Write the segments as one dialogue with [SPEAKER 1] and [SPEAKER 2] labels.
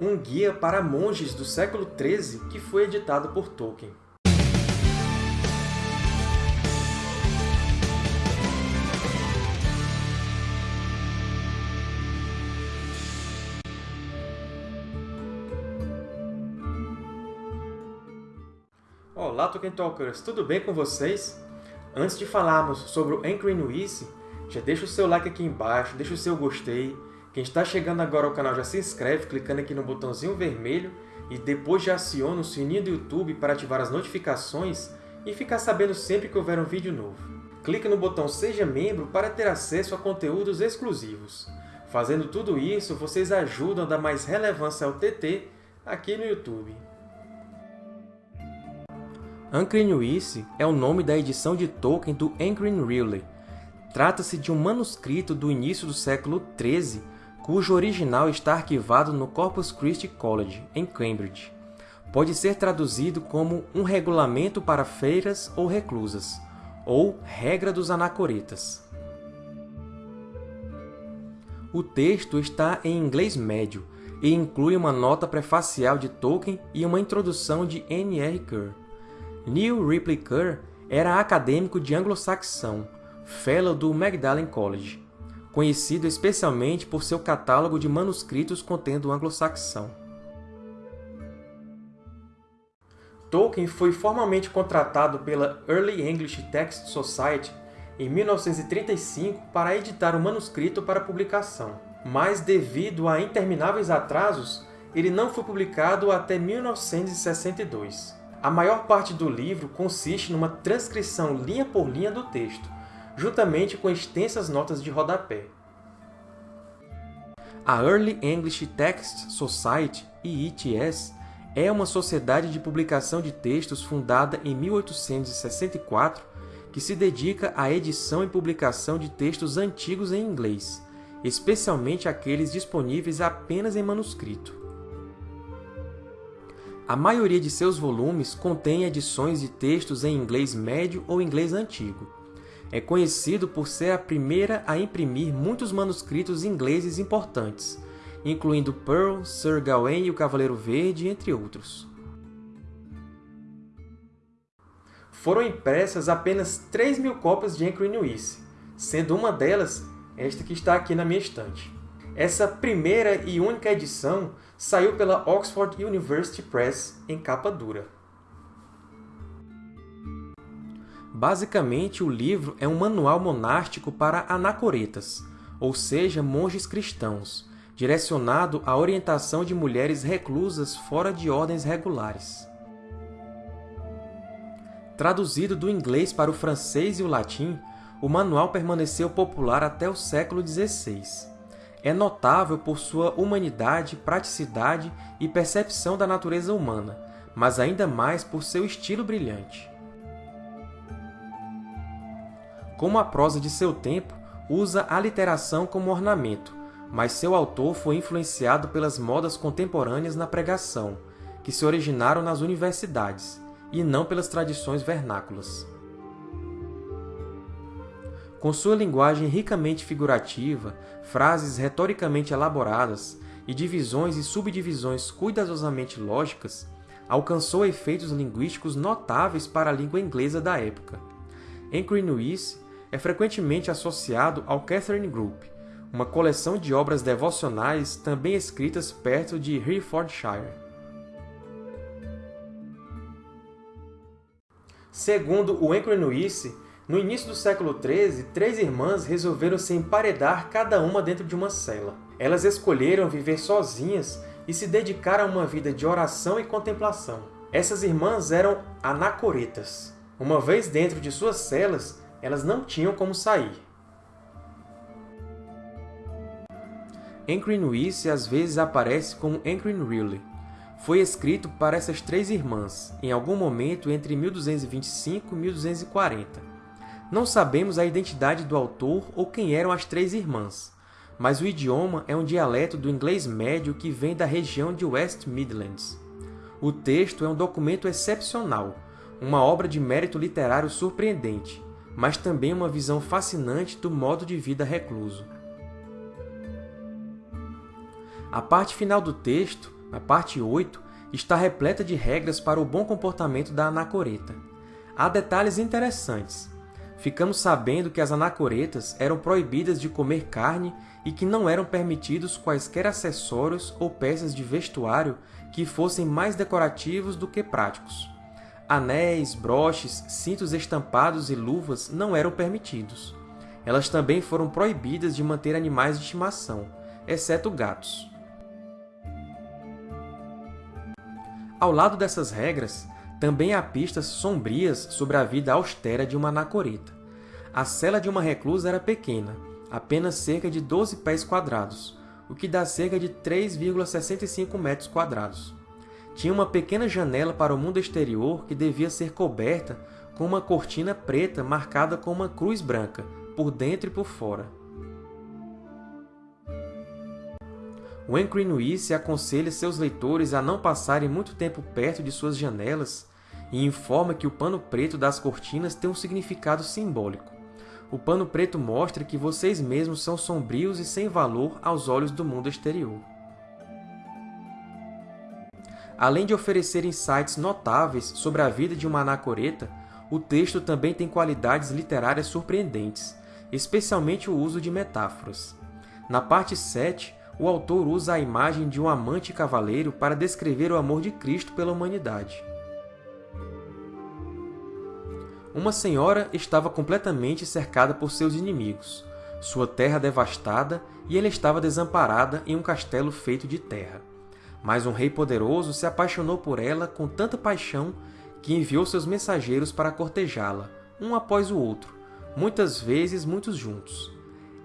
[SPEAKER 1] um guia para monges do século XIII que foi editado por Tolkien. Olá, Tolkien Talkers! Tudo bem com vocês? Antes de falarmos sobre o Anchoring Nuice, já deixa o seu like aqui embaixo, deixa o seu gostei. Quem está chegando agora ao canal já se inscreve clicando aqui no botãozinho vermelho e depois já aciona o sininho do YouTube para ativar as notificações e ficar sabendo sempre que houver um vídeo novo. Clique no botão Seja Membro para ter acesso a conteúdos exclusivos. Fazendo tudo isso, vocês ajudam a dar mais relevância ao TT aqui no YouTube. Ancrenuice é o nome da edição de Tolkien do Anchoring Riley. Trata-se de um manuscrito do início do século XIII, cujo original está arquivado no Corpus Christi College, em Cambridge. Pode ser traduzido como um regulamento para feiras ou reclusas, ou regra dos anacoretas. O texto está em inglês médio e inclui uma nota prefacial de Tolkien e uma introdução de N. R. Kerr. Neil Ripley Kerr era acadêmico de anglo-saxão, Fellow do Magdalen College, conhecido especialmente por seu catálogo de manuscritos contendo anglo-saxão. Tolkien foi formalmente contratado pela Early English Text Society em 1935 para editar o manuscrito para publicação, mas devido a intermináveis atrasos, ele não foi publicado até 1962. A maior parte do livro consiste numa transcrição linha por linha do texto, juntamente com extensas notas de rodapé. A Early English Text Society, EETS, é uma sociedade de publicação de textos fundada em 1864 que se dedica à edição e publicação de textos antigos em inglês, especialmente aqueles disponíveis apenas em manuscrito. A maioria de seus volumes contém edições de textos em inglês médio ou inglês antigo. É conhecido por ser a primeira a imprimir muitos manuscritos ingleses importantes, incluindo Pearl, Sir Gawain e o Cavaleiro Verde, entre outros. Foram impressas apenas 3 mil cópias de Anchor Nuice, sendo uma delas esta que está aqui na minha estante. Essa primeira e única edição saiu pela Oxford University Press em capa dura. Basicamente, o livro é um manual monástico para anacoretas, ou seja, monges cristãos, direcionado à orientação de mulheres reclusas fora de ordens regulares. Traduzido do inglês para o francês e o latim, o manual permaneceu popular até o século XVI é notável por sua humanidade, praticidade e percepção da natureza humana, mas ainda mais por seu estilo brilhante. Como a prosa de seu tempo, usa a literação como ornamento, mas seu autor foi influenciado pelas modas contemporâneas na pregação, que se originaram nas universidades, e não pelas tradições vernáculas. Com sua linguagem ricamente figurativa, frases retoricamente elaboradas e divisões e subdivisões cuidadosamente lógicas, alcançou efeitos linguísticos notáveis para a língua inglesa da época. Nuice é frequentemente associado ao Catherine Group, uma coleção de obras devocionais também escritas perto de Herefordshire. Segundo o Nuice, no início do século XIII, três irmãs resolveram se emparedar cada uma dentro de uma cela. Elas escolheram viver sozinhas e se dedicar a uma vida de oração e contemplação. Essas irmãs eram anacoretas. Uma vez dentro de suas celas, elas não tinham como sair. Ancrin Nuice às vezes aparece como Ancrin Riley. Foi escrito para essas três irmãs, em algum momento entre 1225 e 1240. Não sabemos a identidade do autor ou quem eram as três irmãs, mas o idioma é um dialeto do inglês médio que vem da região de West Midlands. O texto é um documento excepcional, uma obra de mérito literário surpreendente, mas também uma visão fascinante do modo de vida recluso. A parte final do texto, A parte 8 está repleta de regras para o bom comportamento da anacoreta. Há detalhes interessantes. Ficamos sabendo que as anacoretas eram proibidas de comer carne e que não eram permitidos quaisquer acessórios ou peças de vestuário que fossem mais decorativos do que práticos. Anéis, broches, cintos estampados e luvas não eram permitidos. Elas também foram proibidas de manter animais de estimação, exceto gatos. Ao lado dessas regras, também há pistas sombrias sobre a vida austera de uma anacoreta. A cela de uma reclusa era pequena, apenas cerca de 12 pés quadrados, o que dá cerca de 3,65 metros quadrados. Tinha uma pequena janela para o mundo exterior que devia ser coberta com uma cortina preta marcada com uma cruz branca, por dentro e por fora. O Encrenuice aconselha seus leitores a não passarem muito tempo perto de suas janelas e informa que o pano preto das cortinas tem um significado simbólico. O pano preto mostra que vocês mesmos são sombrios e sem valor aos olhos do mundo exterior. Além de oferecer insights notáveis sobre a vida de uma anacoreta, o texto também tem qualidades literárias surpreendentes, especialmente o uso de metáforas. Na parte 7, o autor usa a imagem de um amante cavaleiro para descrever o amor de Cristo pela humanidade. Uma senhora estava completamente cercada por seus inimigos, sua terra devastada e ela estava desamparada em um castelo feito de terra. Mas um rei poderoso se apaixonou por ela com tanta paixão que enviou seus mensageiros para cortejá-la, um após o outro, muitas vezes muitos juntos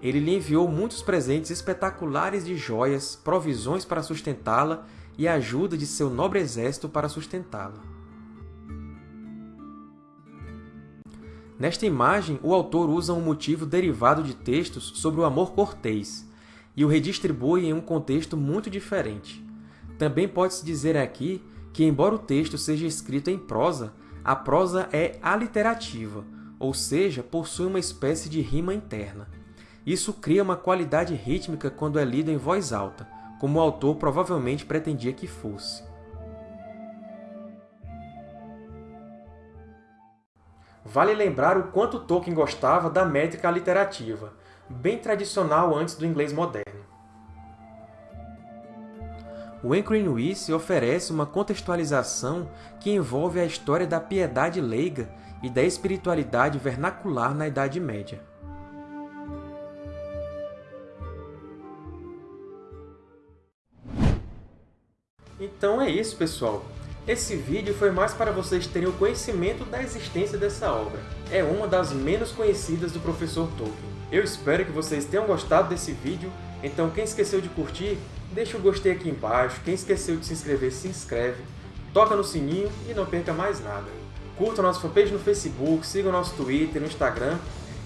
[SPEAKER 1] ele lhe enviou muitos presentes espetaculares de joias, provisões para sustentá-la e ajuda de seu nobre exército para sustentá-la. Nesta imagem, o autor usa um motivo derivado de textos sobre o amor cortês e o redistribui em um contexto muito diferente. Também pode-se dizer aqui que, embora o texto seja escrito em prosa, a prosa é aliterativa, ou seja, possui uma espécie de rima interna. Isso cria uma qualidade rítmica quando é lido em voz alta, como o autor provavelmente pretendia que fosse. Vale lembrar o quanto Tolkien gostava da métrica aliterativa, bem tradicional antes do inglês moderno. O Encrenuice oferece uma contextualização que envolve a história da piedade leiga e da espiritualidade vernacular na Idade Média. Então é isso, pessoal! Esse vídeo foi mais para vocês terem o conhecimento da existência dessa obra. É uma das menos conhecidas do professor Tolkien. Eu espero que vocês tenham gostado desse vídeo, então quem esqueceu de curtir, deixa o gostei aqui embaixo, quem esqueceu de se inscrever, se inscreve, toca no sininho e não perca mais nada. Curta nossa fanpage no Facebook, siga o nosso Twitter, no Instagram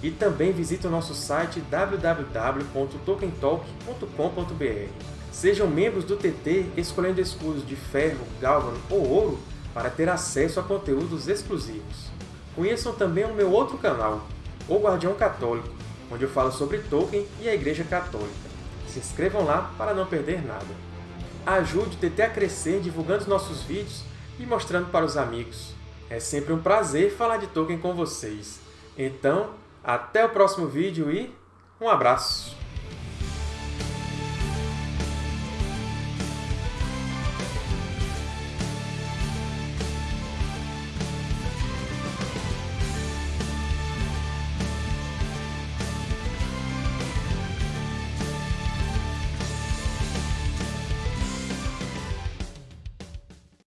[SPEAKER 1] e também visite o nosso site www.tolkientalk.com.br. Sejam membros do TT escolhendo escudos de ferro, gálvano ou ouro para ter acesso a conteúdos exclusivos. Conheçam também o meu outro canal, O Guardião Católico, onde eu falo sobre Tolkien e a Igreja Católica. Se inscrevam lá para não perder nada. Ajude o TT a crescer divulgando os nossos vídeos e mostrando para os amigos. É sempre um prazer falar de Tolkien com vocês. Então, até o próximo vídeo e um abraço!